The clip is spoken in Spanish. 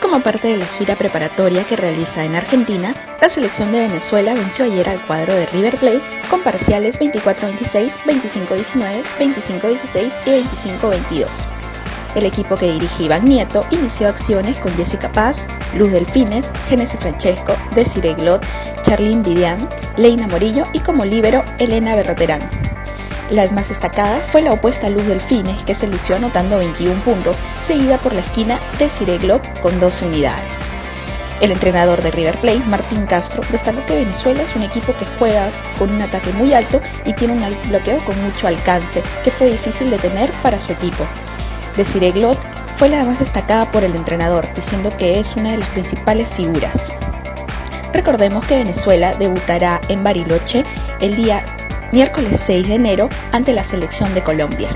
Como parte de la gira preparatoria que realiza en Argentina, la selección de Venezuela venció ayer al cuadro de River Plate con parciales 24-26, 25-19, 25-16 y 25-22. El equipo que dirige Iván Nieto inició acciones con Jessica Paz, Luz Delfines, Genesis Francesco, Desiree Glot, Charlene Vidian, Leina Morillo y como líbero Elena Berroterán. La más destacada fue la opuesta Luz Delfines, que se lució anotando 21 puntos, seguida por la esquina de Cireglot con 12 unidades. El entrenador de River Plate, Martín Castro, destacó que Venezuela es un equipo que juega con un ataque muy alto y tiene un bloqueo con mucho alcance, que fue difícil de tener para su equipo. Desiree Glot fue la más destacada por el entrenador, diciendo que es una de las principales figuras. Recordemos que Venezuela debutará en Bariloche el día miércoles 6 de enero ante la selección de Colombia.